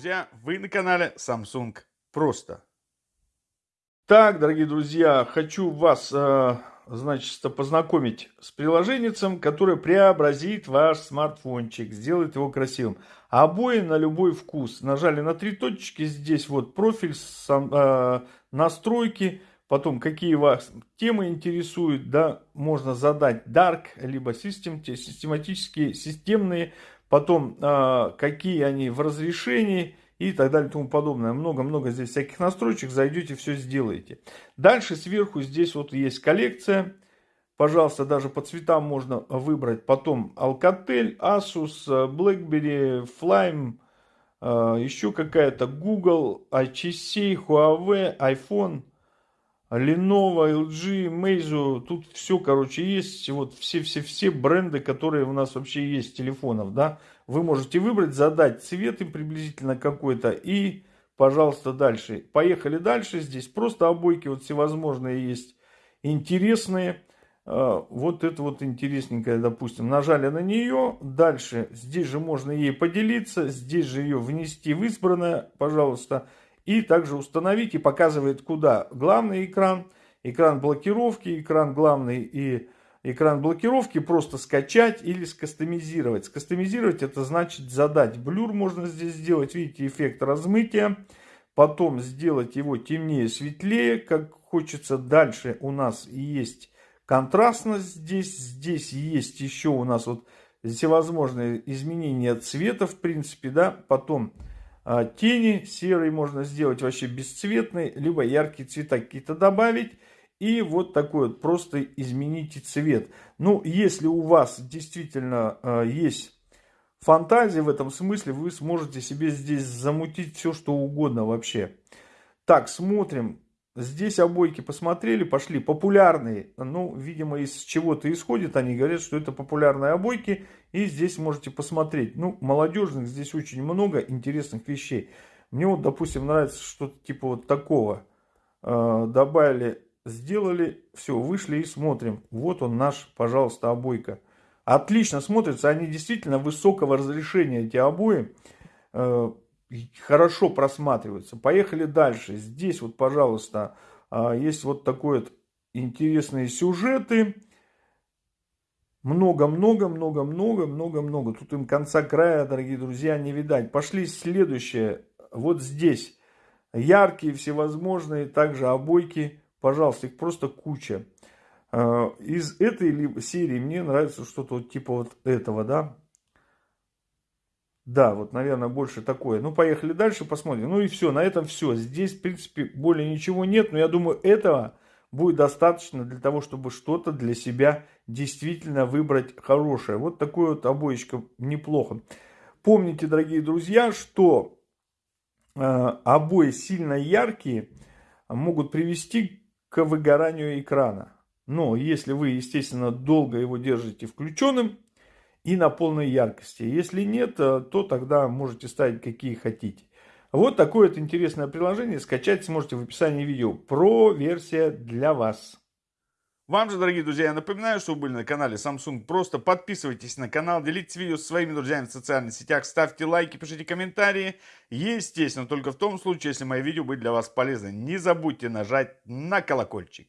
друзья, вы на канале Samsung Просто. Так, дорогие друзья, хочу вас, э, значит, познакомить с приложением, которое преобразит ваш смартфончик, сделает его красивым. Обои на любой вкус. Нажали на три точки, здесь вот профиль, сам, э, настройки, потом какие вас темы интересуют, да, можно задать Dark, либо систем, систематические, системные потом э, какие они в разрешении и так далее и тому подобное. Много-много здесь всяких настройчик, зайдете, все сделаете. Дальше сверху здесь вот есть коллекция. Пожалуйста, даже по цветам можно выбрать. Потом Alcatel, Asus, BlackBerry, Flame, э, еще какая-то Google, HTC, Huawei, iPhone, Lenovo, LG, Meizu, тут все, короче, есть, вот все-все-все бренды, которые у нас вообще есть телефонов, да. Вы можете выбрать, задать цвет им приблизительно какой-то и, пожалуйста, дальше. Поехали дальше, здесь просто обойки вот всевозможные есть, интересные. А, вот это вот интересненькая, допустим, нажали на нее, дальше здесь же можно ей поделиться, здесь же ее внести в избранное, пожалуйста, и также установить и показывает куда. Главный экран, экран блокировки, экран главный и экран блокировки просто скачать или скастомизировать. Скастомизировать это значит задать блюр можно здесь сделать. Видите, эффект размытия. Потом сделать его темнее, светлее, как хочется. Дальше у нас есть контрастность здесь. Здесь есть еще у нас вот всевозможные изменения цвета, в принципе, да. Потом тени серый можно сделать вообще бесцветный, либо яркие цвета какие-то добавить. И вот такой вот, просто измените цвет. Ну, если у вас действительно э, есть фантазия в этом смысле, вы сможете себе здесь замутить все, что угодно вообще. Так, смотрим. Здесь обойки посмотрели, пошли. Популярные, ну, видимо, из чего-то исходит. Они говорят, что это популярные обойки. И здесь можете посмотреть. Ну, молодежных здесь очень много интересных вещей. Мне вот, допустим, нравится что-то типа вот такого. Э, добавили, сделали, все, вышли и смотрим. Вот он наш, пожалуйста, обойка. Отлично смотрится. Они действительно высокого разрешения, эти обои. Хорошо просматриваются. Поехали дальше. Здесь вот, пожалуйста, а, есть вот такой вот интересные сюжеты. Много-много, много-много, много-много. Тут им конца края, дорогие друзья, не видать. Пошли следующее. Вот здесь яркие всевозможные также обойки. Пожалуйста, их просто куча. А, из этой серии мне нравится что-то вот типа вот этого, да. Да, вот, наверное, больше такое. Ну, поехали дальше, посмотрим. Ну и все, на этом все. Здесь, в принципе, более ничего нет. Но я думаю, этого будет достаточно для того, чтобы что-то для себя действительно выбрать хорошее. Вот такой вот обоечка неплохо. Помните, дорогие друзья, что э, обои сильно яркие могут привести к выгоранию экрана. Но если вы, естественно, долго его держите включенным, и на полной яркости. Если нет, э, то тогда можете ставить какие хотите. Вот такое вот интересное приложение. Скачать сможете в описании видео. Про версия для вас. Вам же, дорогие друзья, я напоминаю, что вы были на канале Samsung. Просто подписывайтесь на канал, делитесь видео со своими друзьями в социальных сетях, ставьте лайки, пишите комментарии. Естественно, только в том случае, если мои видео были для вас полезны. Не забудьте нажать на колокольчик.